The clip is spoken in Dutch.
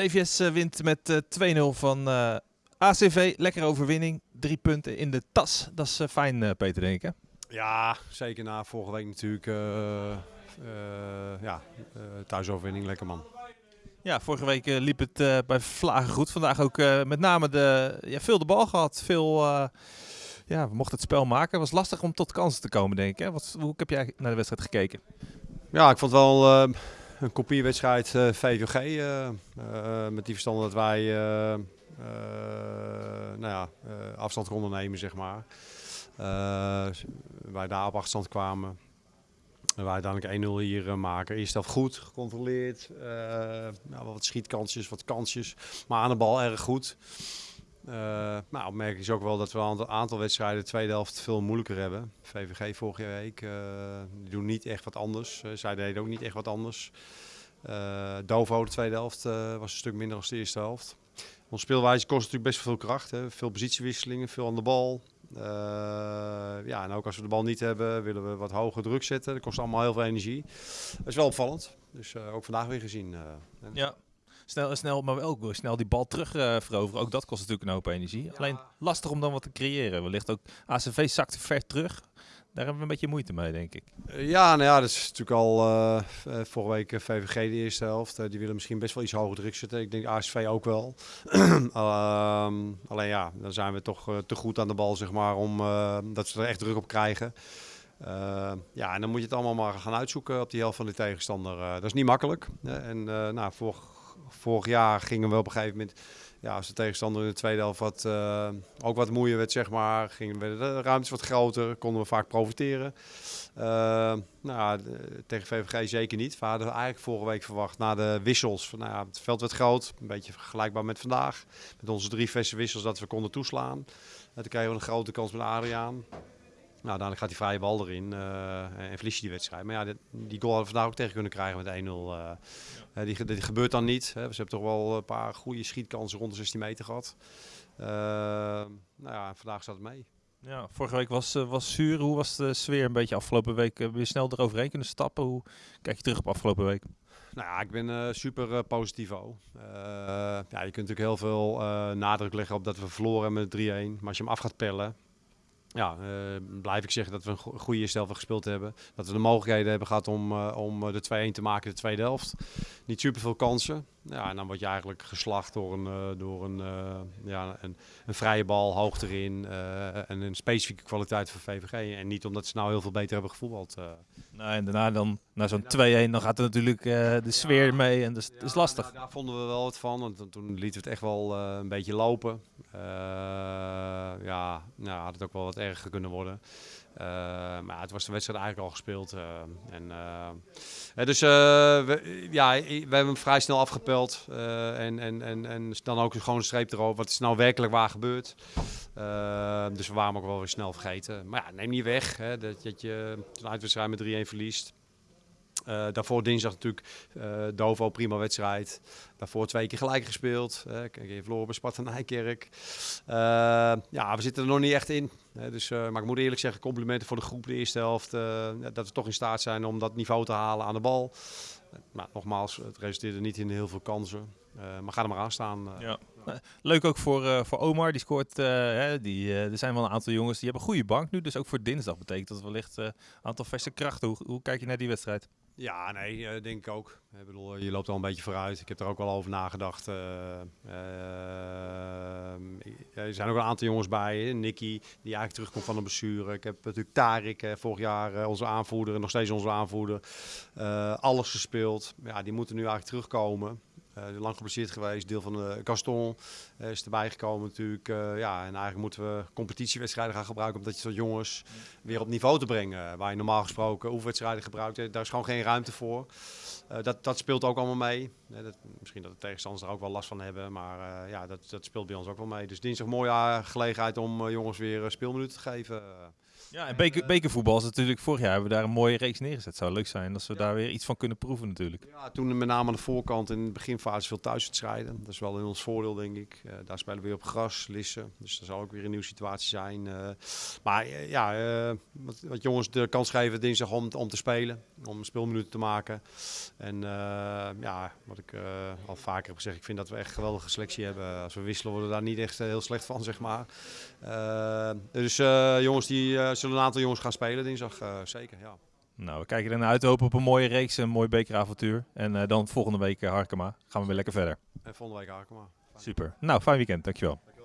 TVS eh, wint met eh, 2-0 van eh, ACV. Lekkere overwinning. Drie punten in de tas. Dat is eh, fijn, eh, Peter, denk ik. Hè? Ja, zeker na vorige week natuurlijk. eh, eh, ja, eh, thuisoverwinning, lekker man. Ja, vorige week eh, liep het eh, bij Vlagen goed. Vandaag ook eh, met name de, ja, veel de bal gehad. Veel, eh, ja, we mochten het spel maken. Het was lastig om tot kansen te komen, denk ik. Hè? Wat, hoe heb jij naar de wedstrijd gekeken? Ja, ik vond wel eh, een kopierwedstrijd eh, VVG. eh, eh, met die verstand dat wij nou ja, afstand konden nemen, zeg maar. Wij daar op afstand kwamen. En wij uiteindelijk 1-0 hier maken. Eerst helft goed, gecontroleerd. nou, wat schietkansjes, wat kansjes. Maar aan de bal erg goed. Eh nou, opmerking is ook wel dat we een aantal, wedstrijden de tweede helft veel moeilijker hebben. VVG vorige week, eh, die doen niet echt wat anders. Eh, zij deden ook niet echt wat anders. Eh Dovo, de tweede helft, eh, was een stuk minder dan de eerste helft. Onze speelwijze kost natuurlijk best veel kracht. Hè. Veel positiewisselingen, veel aan de bal. Eh, ja, en ook als we de bal niet hebben, willen we wat hoger druk zetten. Dat kost allemaal heel veel energie. Dat is wel opvallend. Dus eh, ook vandaag weer gezien. eh. En- Ja. Snel, snel, maar wel ook weer snel die bal terug eh, veroveren. Ook dat kost natuurlijk een hoop energie. Alleen lastig om dan wat te creëren. Wellicht ook ACV zakte ver terug. Daar hebben we een beetje moeite mee, denk ik. Eh, Ja, nou ja, dat is natuurlijk al eh, eh, vorige week eh, VVG de eerste helft. Eh, die willen misschien best wel iets hoger druk zetten. Ik denk ASV ook wel. Ehm, alleen ja, dan zijn we toch eh, te goed aan de bal, zeg maar, om eh, dat ze er echt druk op krijgen. Eh, ja, en dan moet je het allemaal maar gaan uitzoeken op die helft van de tegenstander. Eh, dat is niet makkelijk. en eh, nou, vorig, vorig jaar gingen we op een gegeven moment, ja, als de tegenstander in de tweede helft wat, eh, ook wat moeier werd, zeg maar, gingen we de ruimtes wat groter, konden we vaak profiteren. Eh, nou, tegen VVG zeker niet. We hadden eigenlijk vorige week verwacht na de wissels. Van, nou ja, het veld werd groot, een beetje vergelijkbaar met vandaag. Met onze drie verse wissels dat we konden toeslaan. En toen kregen we een grote kans met Adriaan. Nou, dan gaat die vrije bal erin eh, en verlies je die wedstrijd. Maar ja, dit- die goal hadden we vandaag ook tegen kunnen krijgen met 1-0. eh. Eh, die, die gebeurt dan niet. Hè. Ze hebben toch wel een paar goede schietkansen rond de 16 meter gehad. Eh, nou ja, vandaag staat het mee. Ja, vorige week was, was zuur. Hoe was de sfeer een beetje afgelopen week? Je snel eroverheen kunnen stappen? Hoe kijk je terug op afgelopen week? Nou ja, ik ben super positief. ook. Ja, je kunt natuurlijk heel veel nadruk leggen op dat we verloren hebben met 3-1. Maar als je hem af gaat pellen, ja, eh, blijf ik zeggen dat we een go- goede eerste helft gespeeld hebben. Dat we de mogelijkheden hebben gehad om, eh, om eh, de 2-1 te maken in de tweede helft. Niet super veel kansen. Ja, en dan word je eigenlijk geslacht door een, door een, ja, een, een vrije bal hoog erin. en een specifieke kwaliteit van VVG. En niet omdat ze nou heel veel beter hebben gevoetbald. Nou, en daarna dan, na zo'n 2-1, dan gaat er natuurlijk eh, de sfeer mee. En dat is, dat is Ja, lastig. nou, daar vonden we wel wat van. Want toen- lieten we het echt wel eh, een beetje lopen. Eh, ja, nou, had het ook wel wat erger kunnen worden. Maar het was de wedstrijd eigenlijk al gespeeld. en, dus we, ja, we hebben hem vrij snel afgepeld. en, en, en, en dan ook gewoon een streep erop. Wat is nou werkelijk waar gebeurd? Dus we waren hem ook wel weer snel vergeten. Maar ja, neem niet weg hè, dat, dat je een uitwedstrijd met 3-1 verliest. Eh, daarvoor dinsdag natuurlijk eh Dovo, prima wedstrijd. Daarvoor twee keer gelijk gespeeld. Uh, kijk, je verloren bij Sparta Nijkerk. Eh, ja, we zitten er nog niet echt in. Dus, maar ik moet eerlijk zeggen, complimenten voor de groep de eerste helft. dat we toch in staat zijn om dat niveau te halen aan de bal. Maar nogmaals, het resulteerde niet in heel veel kansen. Maar ga er maar aan staan. Ja. Leuk ook voor, eh, voor Omar, die scoort. eh, hè, die, eh, er zijn wel een aantal jongens die hebben een goede bank nu. Dus ook voor dinsdag betekent dat wellicht een aantal verse krachten. Hoe, hoe kijk je naar die wedstrijd? Ja, nee, denk ik ook. Ik bedoel, je loopt al een beetje vooruit. Ik heb er ook wel over nagedacht. er zijn ook een aantal jongens bij. Nicky, die eigenlijk terugkomt van een blessure. Ik heb natuurlijk Tarik, vorig jaar onze aanvoerder en nog steeds onze aanvoerder. Alles gespeeld. Ja, die moeten nu eigenlijk terugkomen. Eh, lang geblesseerd geweest. Deel van de Gaston eh, is erbij gekomen natuurlijk. Eh, ja, en eigenlijk moeten we competitiewedstrijden gaan gebruiken. Omdat je soort jongens weer op niveau te brengen. Waar je normaal gesproken oefenwedstrijden gebruikt. eh, Daar is gewoon geen ruimte voor. Eh, dat, dat speelt ook allemaal mee. Eh, dat, misschien dat de tegenstanders er ook wel last van hebben. Maar eh, ja, dat, dat speelt bij ons ook wel mee. Dus dinsdag mooie eh, gelegenheid om eh, jongens weer eh, speelminuten te geven. Ja, en beker, bekervoetbal is natuurlijk, vorig jaar hebben we daar een mooie reeks neergezet. Het zou leuk zijn als we daar weer iets van kunnen proeven natuurlijk. Ja, toen met name aan de voorkant in de beginfase veel thuiswedstrijden. Dat is wel in ons voordeel, denk ik. Eh, daar spelen we weer op gras, lissen. Dus dat zal ook weer een nieuwe situatie zijn. Eh, maar eh, ja, wat, wat jongens de kans geven dinsdag om, om te spelen. Om speelminuten te maken. En ja, wat ik al vaker heb gezegd, ik vind dat we echt een geweldige selectie hebben. Als we wisselen worden we daar niet echt heel slecht van, zeg maar. Dus jongens, die zullen een aantal jongens gaan spelen dinsdag, zeker, ja. Nou, we kijken ernaar uit. Hopen op een mooie reeks, een mooi bekeravontuur. En eh, dan volgende week eh, Harkema. Gaan we weer lekker verder. En volgende week Arkema. Super. Nou, fijn weekend. Dankjewel.